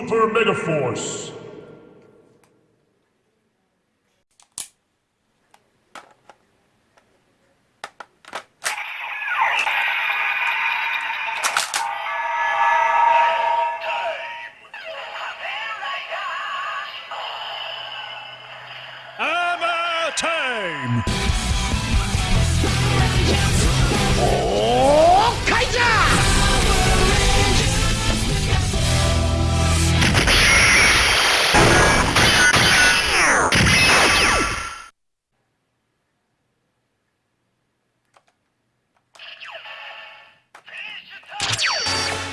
Super Mega Force. Hammer time!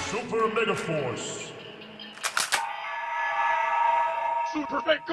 Super Mega Force. Super Big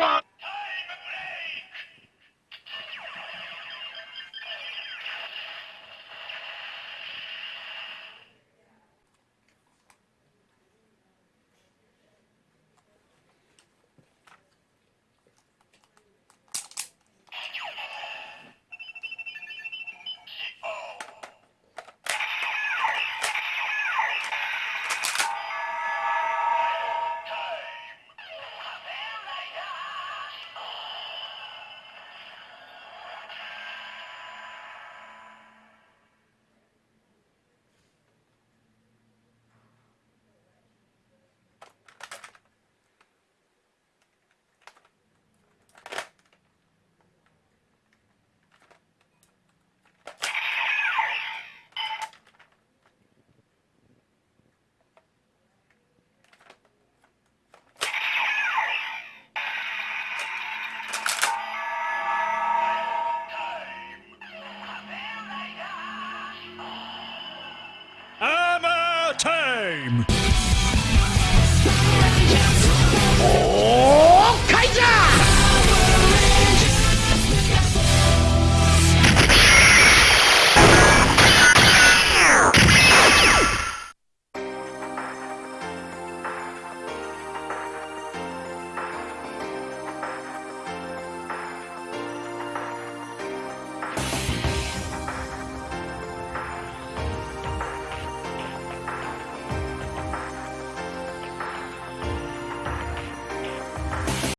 game.